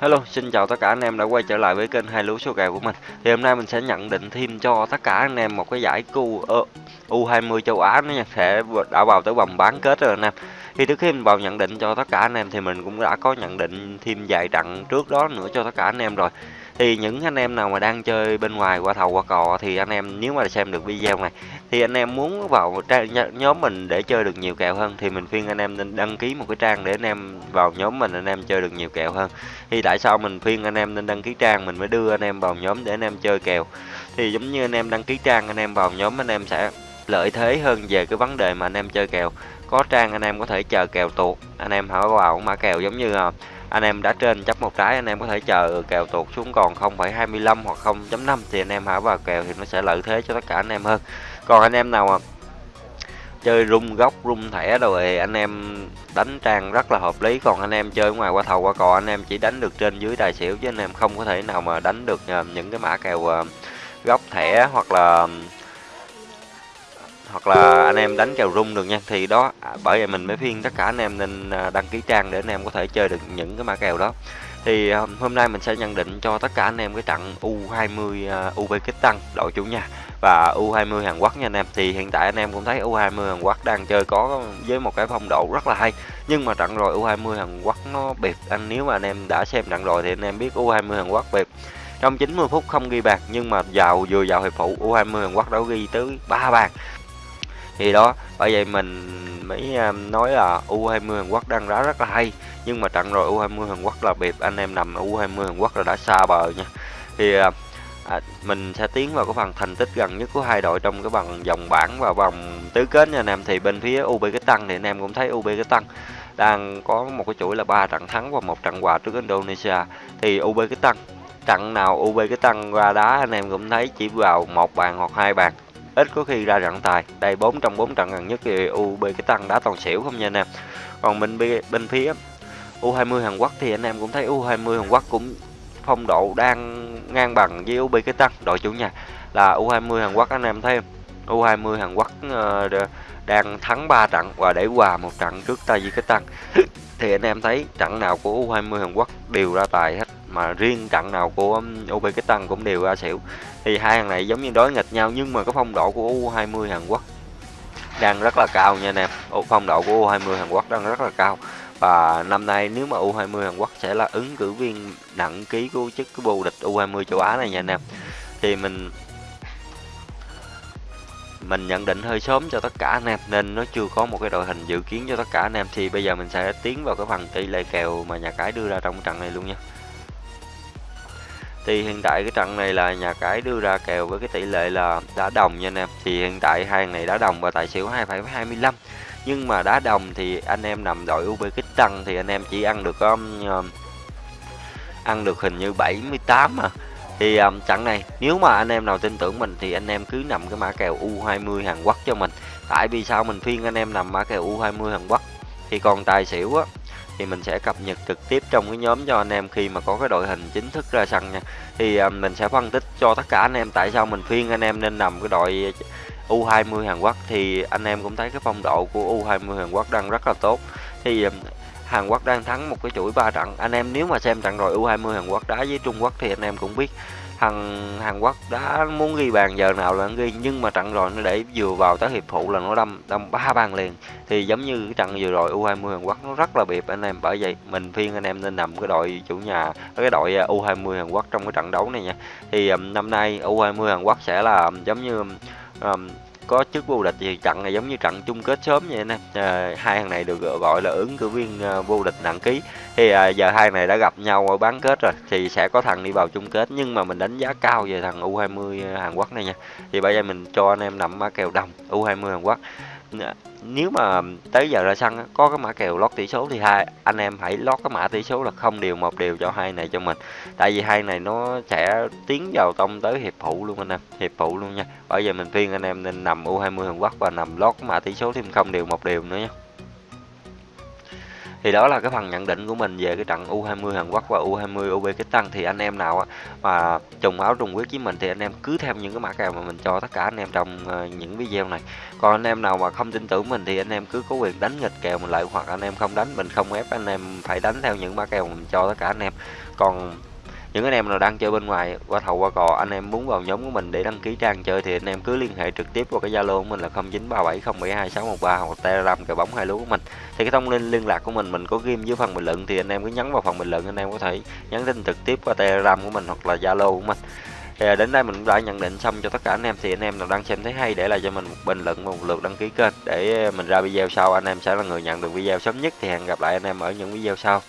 Hello, xin chào tất cả anh em đã quay trở lại với kênh hai lúa số kèo của mình. Thì hôm nay mình sẽ nhận định thêm cho tất cả anh em một cái giải cu ờ, U20 châu Á nó sẽ đã vào tới vòng bán kết rồi anh em. Thì trước khi mình vào nhận định cho tất cả anh em thì mình cũng đã có nhận định thêm vài trận trước đó nữa cho tất cả anh em rồi thì những anh em nào mà đang chơi bên ngoài qua thầu qua cò thì anh em nếu mà xem được video này thì anh em muốn vào trang nhóm mình để chơi được nhiều kèo hơn thì mình khuyên anh em nên đăng ký một cái trang để anh em vào nhóm mình anh em chơi được nhiều kèo hơn thì tại sao mình khuyên anh em nên đăng ký trang mình mới đưa anh em vào nhóm để anh em chơi kèo thì giống như anh em đăng ký trang anh em vào nhóm anh em sẽ lợi thế hơn về cái vấn đề mà anh em chơi kèo có trang anh em có thể chờ kèo tuột anh em hỏi vào mã kèo giống như anh em đã trên chấp một trái anh em có thể chờ kèo tuột xuống còn 0,25 hoặc 0.5 thì anh em hả? Vào kèo thì nó sẽ lợi thế cho tất cả anh em hơn. Còn anh em nào mà chơi rung góc rung thẻ rồi anh em đánh trang rất là hợp lý. Còn anh em chơi ngoài qua thầu qua cò anh em chỉ đánh được trên dưới tài xỉu chứ anh em không có thể nào mà đánh được ờ, những cái mã kèo ờ, góc thẻ hoặc là hoặc là anh em đánh kèo rung được nha. Thì đó à, bởi vậy mình mới khuyên tất cả anh em nên à, đăng ký trang để anh em có thể chơi được những cái mã kèo đó. Thì à, hôm nay mình sẽ nhận định cho tất cả anh em cái trận U20 Uzbekistan đội chủ nhà và U20 Hàn Quốc nha anh em. Thì hiện tại anh em cũng thấy U20 Hàn Quốc đang chơi có với một cái phong độ rất là hay. Nhưng mà trận rồi U20 Hàn Quốc nó bịp anh, nếu mà anh em đã xem trận rồi thì anh em biết U20 Hàn Quốc bịp trong 90 phút không ghi bàn, nhưng mà vào, vừa vào hiệp phụ U20 Hàn Quốc đã ghi tới 3 bàn thì đó bởi vậy mình mới à, nói là U20 Hàn Quốc đang đá rất là hay. Nhưng mà trận rồi U20 Hàn Quốc là biệt anh em nằm U20 Hàn Quốc là đã xa bờ nha. Thì à, à, mình sẽ tiến vào cái phần thành tích gần nhất của hai đội trong cái vòng vòng bảng và vòng tứ kết nha anh em. Thì bên phía UB cái tăng thì anh em cũng thấy UB cái tăng đang có một cái chuỗi là ba trận thắng và một trận hòa trước Indonesia. Thì UB cái tăng trận nào UB cái tăng ra đá anh em cũng thấy chỉ vào một bàn hoặc hai bàn ít có khi ra trận tài. Đây 4 trong 4 trận gần nhất thì UB cái tăng đá toàn xỉu không nha anh em. Còn bên bên phía U20 Hàn Quốc thì anh em cũng thấy U20 Hàn Quốc cũng phong độ đang ngang bằng với UB cái tăng. Đội chủ nhà là U20 Hàn Quốc anh em thấy U20 Hàn Quốc uh, đang thắng 3 trận và để hòa một trận trước Tajikistan thì anh em thấy trận nào của U20 Hàn Quốc đều ra tài hết mà riêng trận nào của OB cái tăng cũng đều ra xỉu thì hai thằng này giống như đối nghịch nhau, nhưng mà cái phong độ của U20 Hàn Quốc đang rất là cao nha anh em. Phong độ của U20 Hàn Quốc đang rất là cao. Và năm nay nếu mà U20 Hàn Quốc sẽ là ứng cử viên nặng ký của chức cái vô địch U20 châu Á này nha anh em. Thì mình mình nhận định hơi sớm cho tất cả anh em, nên nó chưa có một cái đội hình dự kiến cho tất cả anh em. Thì bây giờ mình sẽ tiến vào cái phần tỷ lệ kèo mà nhà cái đưa ra trong trận này luôn nha thì hiện tại cái trận này là nhà cái đưa ra kèo với cái tỷ lệ là đá đồng nha anh em. Thì hiện tại hai này đá đồng và tài xỉu 2,25 nhưng mà đá đồng thì anh em nằm đội Uzbekistan thì anh em chỉ ăn được um, um ăn được hình như 78 mà. Thì um, trận này nếu mà anh em nào tin tưởng mình thì anh em cứ nằm cái mã kèo U20 Hàn Quốc cho mình. Tại vì sao mình khuyên anh em nằm mã kèo U20 Hàn Quốc? Thì còn tài xỉu á thì mình sẽ cập nhật trực tiếp trong cái nhóm cho anh em khi mà có cái đội hình chính thức ra sân nha. Thì à, mình sẽ phân tích cho tất cả anh em tại sao mình khuyên anh em nên nằm cái đội U20 Hàn Quốc. Thì anh em cũng thấy cái phong độ của U20 Hàn Quốc đang rất là tốt. Thì à, Hàn Quốc đang thắng một cái chuỗi ba trận. Anh em nếu mà xem trận rồi U20 Hàn Quốc đá với Trung Quốc thì anh em cũng biết thằng Hàn Quốc đã muốn ghi bàn giờ nào là ghi nhưng mà trận rồi nó để vừa vào tới hiệp phụ là nó đâm đâm ba bàn liền. Thì giống như cái trận vừa rồi U20 Hàn Quốc nó rất là biệt anh em bởi vậy mình phiên anh em nên nằm cái đội chủ nhà cái đội à, U20 Hàn Quốc trong cái trận đấu này nha. Thì um, năm nay U20 Hàn Quốc sẽ là giống như um, có chức vô địch thì trận này giống như trận chung kết sớm vậy nè. À, hai thằng này được gọi là ứng cử viên ờ, vô địch nặng ký. Thì à, giờ hai này đã gặp nhau ở bán kết rồi thì sẽ có thằng đi vào chung kết. Nhưng mà mình đánh giá cao về thằng U20 Hàn Quốc này nha. Thì bây giờ mình cho anh em nằm mã kèo đồng U20 Hàn Quốc. Dạ nếu mà tới giờ ra sân có cái mã kèo lót tỷ số thì hai anh em hãy lót cái mã tỷ số là không điều một điều cho hai này cho mình. Tại vì hai này nó sẽ tiến vào tông tới hiệp phụ luôn anh em, hiệp phụ luôn nha. Bây giờ mình khuyên anh em nên nằm U20 Hàn Quốc và nằm lót cái mã tỷ số thêm không điều một điều nữa nha thì đó là cái phần nhận định của mình về cái trận U20 Hàn Quốc và U20 Uzbekistan. Thì anh em nào mà trùng áo, trùng quyết với mình thì anh em cứ theo những cái mã kèo mà mình cho tất cả anh em trong ờ, những video này. Còn anh em nào mà không tin tưởng mình thì anh em cứ có quyền đánh nghịch kèo mình lại, hoặc anh em không đánh, mình không ép, anh em phải đánh theo những mã kèo mình cho tất cả anh em. Còn những anh em nào đang chơi bên ngoài, qua thầu, qua cò, anh em muốn vào nhóm của mình để đăng ký trang chơi thì anh em cứ liên hệ trực tiếp qua cái zalo của mình là 0937072613 hoặc telegram cờ bóng hai lúa của mình. Thì cái thông tin liên lạc của mình mình có ghim dưới phần bình luận thì anh em cứ nhấn vào phần bình luận, anh em có thể nhắn tin trực tiếp qua telegram của mình hoặc là zalo của mình. Thì à, đến đây mình cũng đã nhận định xong cho tất cả anh em. Thì anh em nào đang xem thấy hay để lại cho mình một bình luận và một lượt đăng ký kênh để mình ra video sau, anh em sẽ là người nhận được video sớm nhất. Thì hẹn gặp lại anh em ở những video sau.